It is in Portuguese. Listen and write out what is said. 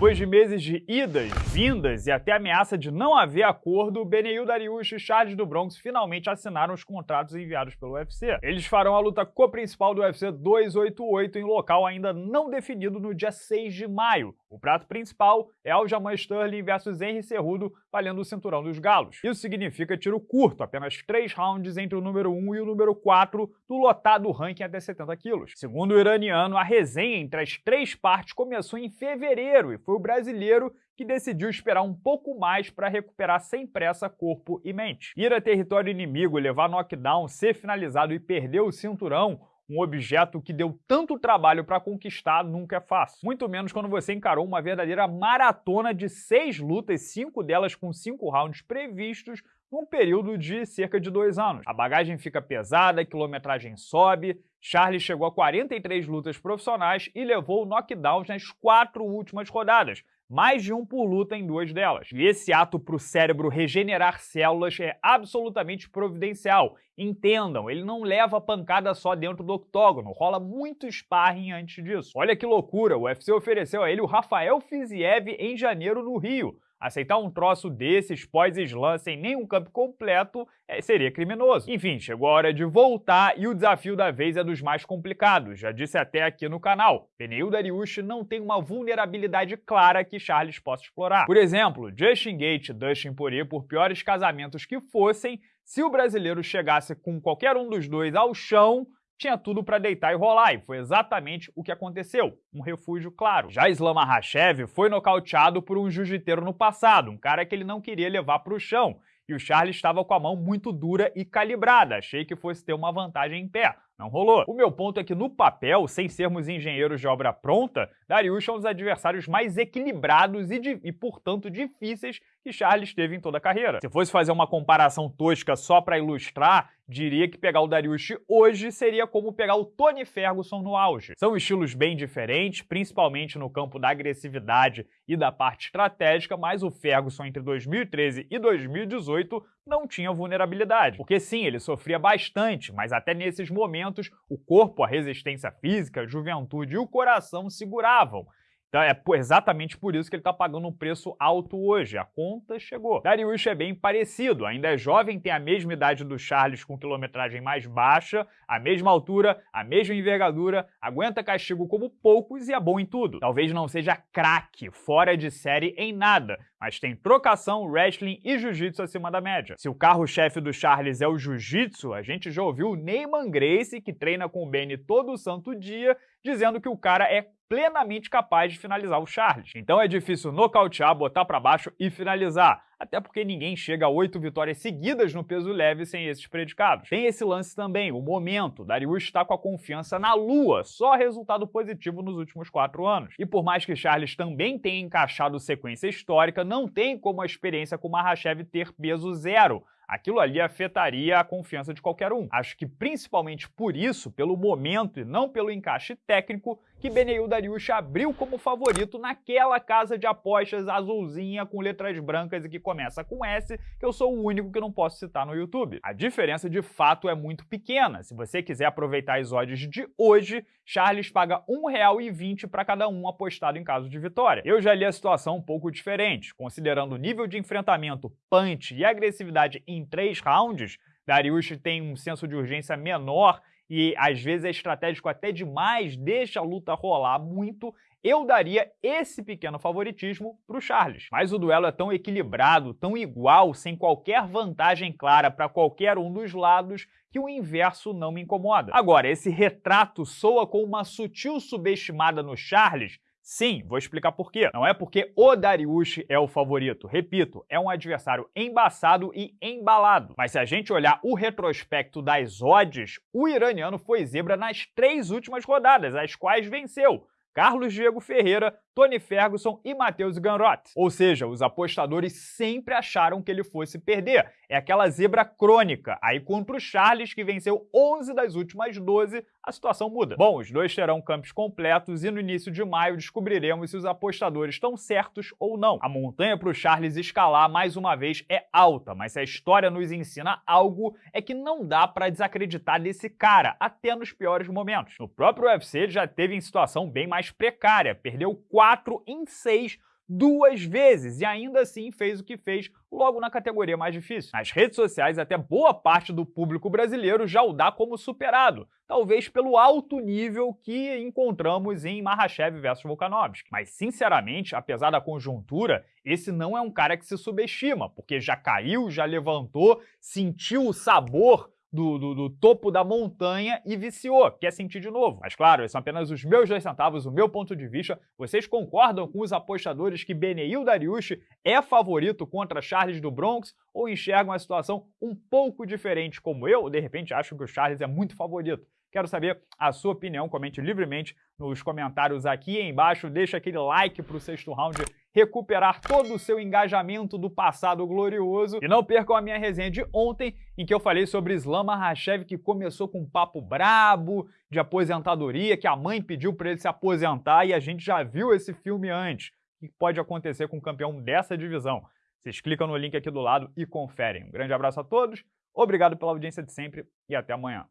Depois de meses de idas, vindas e até ameaça de não haver acordo, Beneil Dariush e Charles do Bronx finalmente assinaram os contratos enviados pelo UFC. Eles farão a luta co-principal do UFC 288 em local ainda não definido no dia 6 de maio. O prato principal é Aljamain Sterling versus Henry Cerrudo, valendo o cinturão dos galos. Isso significa tiro curto, apenas 3 rounds entre o número 1 e o número 4 do lotado ranking até 70 quilos. Segundo o iraniano, a resenha entre as três partes começou em fevereiro e foi o brasileiro que decidiu esperar um pouco mais para recuperar sem pressa corpo e mente. Ir a território inimigo, levar knockdown, ser finalizado e perder o cinturão um objeto que deu tanto trabalho para conquistar nunca é fácil. Muito menos quando você encarou uma verdadeira maratona de seis lutas, cinco delas com cinco rounds previstos, num período de cerca de dois anos. A bagagem fica pesada, a quilometragem sobe, Charlie chegou a 43 lutas profissionais e levou knockdowns nas quatro últimas rodadas, mais de um por luta em duas delas. E esse ato para o cérebro regenerar células é absolutamente providencial. Entendam, ele não leva pancada só dentro do octógono, rola muito sparring antes disso. Olha que loucura, o UFC ofereceu a ele o Rafael Fiziev em janeiro no Rio. Aceitar um troço desses pós-slam sem nenhum campo completo é, seria criminoso. Enfim, chegou a hora de voltar e o desafio da vez é dos mais complicados. Já disse até aqui no canal, Pneu Dariush não tem uma vulnerabilidade clara que Charles possa explorar. Por exemplo, Justin Gate e Dustin Poirier, por piores casamentos que fossem, se o brasileiro chegasse com qualquer um dos dois ao chão, tinha tudo para deitar e rolar, e foi exatamente o que aconteceu, um refúgio claro. Já Islam Makhachev foi nocauteado por um jiu-jiteiro no passado, um cara que ele não queria levar para o chão, e o Charles estava com a mão muito dura e calibrada, achei que fosse ter uma vantagem em pé, não rolou. O meu ponto é que no papel, sem sermos engenheiros de obra pronta, Darius é um dos adversários mais equilibrados e, de, e, portanto, difíceis que Charles teve em toda a carreira. Se fosse fazer uma comparação tosca só para ilustrar, diria que pegar o Dariush hoje seria como pegar o Tony Ferguson no auge. São estilos bem diferentes, principalmente no campo da agressividade e da parte estratégica, mas o Ferguson entre 2013 e 2018 não tinha vulnerabilidade. Porque sim, ele sofria bastante, mas até nesses momentos o corpo, a resistência física, a juventude e o coração seguravam. Então é exatamente por isso que ele está pagando um preço alto hoje. A conta chegou. Darius é bem parecido, ainda é jovem, tem a mesma idade do Charles com quilometragem mais baixa, a mesma altura, a mesma envergadura, aguenta castigo como poucos e é bom em tudo. Talvez não seja craque, fora de série em nada, mas tem trocação, wrestling e jiu-jitsu acima da média. Se o carro-chefe do Charles é o jiu-jitsu, a gente já ouviu o Neyman Grace, que treina com o Benny todo santo dia, dizendo que o cara é plenamente capaz de finalizar o Charles. Então é difícil nocautear, botar para baixo e finalizar, até porque ninguém chega a oito vitórias seguidas no peso leve sem esses predicados. Tem esse lance também, o momento. Darius está com a confiança na lua, só resultado positivo nos últimos quatro anos. E por mais que Charles também tenha encaixado sequência histórica, não tem como a experiência com Mahashev ter peso zero aquilo ali afetaria a confiança de qualquer um. Acho que principalmente por isso, pelo momento e não pelo encaixe técnico, que Beneil Dariush abriu como favorito naquela casa de apostas azulzinha com letras brancas e que começa com S, que eu sou o único que não posso citar no YouTube. A diferença de fato é muito pequena. Se você quiser aproveitar as odds de hoje, Charles paga R$ 1,20 para cada um apostado em caso de vitória. Eu já li a situação um pouco diferente. Considerando o nível de enfrentamento, punch e agressividade em três rounds, Dariush tem um senso de urgência menor e às vezes é estratégico até demais, deixa a luta rolar muito, eu daria esse pequeno favoritismo para o Charles. Mas o duelo é tão equilibrado, tão igual, sem qualquer vantagem clara para qualquer um dos lados, que o inverso não me incomoda. Agora, esse retrato soa com uma sutil subestimada no Charles, Sim, vou explicar por quê. Não é porque o Dariush é o favorito. Repito, é um adversário embaçado e embalado. Mas se a gente olhar o retrospecto das odds, o iraniano foi zebra nas três últimas rodadas, as quais venceu. Carlos Diego Ferreira, Tony Ferguson e Matheus Ganrot. Ou seja, os apostadores sempre acharam que ele fosse perder. É aquela zebra crônica. Aí contra o Charles, que venceu 11 das últimas 12, a situação muda. Bom, os dois terão campos completos e no início de maio descobriremos se os apostadores estão certos ou não. A montanha para o Charles escalar mais uma vez é alta, mas se a história nos ensina algo é que não dá para desacreditar desse cara, até nos piores momentos. No próprio UFC ele já teve em situação bem mais precária, perdeu 4 em 6 duas vezes e ainda assim fez o que fez logo na categoria mais difícil. Nas redes sociais, até boa parte do público brasileiro já o dá como superado, talvez pelo alto nível que encontramos em Mahashev versus Volkanovski. Mas, sinceramente, apesar da conjuntura, esse não é um cara que se subestima, porque já caiu, já levantou, sentiu o sabor do, do, do, topo da montanha e viciou, quer sentir de novo. Mas claro, esses são apenas os meus dois centavos, o meu ponto de vista. Vocês concordam com os apostadores que Beneil Dariush é favorito contra Charles do Bronx ou enxergam a situação um pouco diferente como eu? Ou de repente acham que o Charles é muito favorito? Quero saber a sua opinião, comente livremente nos comentários aqui embaixo, deixa aquele like para o sexto round recuperar todo o seu engajamento do passado glorioso. E não percam a minha resenha de ontem, em que eu falei sobre Islam Makhachev, que começou com um papo brabo de aposentadoria, que a mãe pediu para ele se aposentar e a gente já viu esse filme antes. O que pode acontecer com um campeão dessa divisão? Vocês clicam no link aqui do lado e conferem. Um grande abraço a todos, obrigado pela audiência de sempre e até amanhã.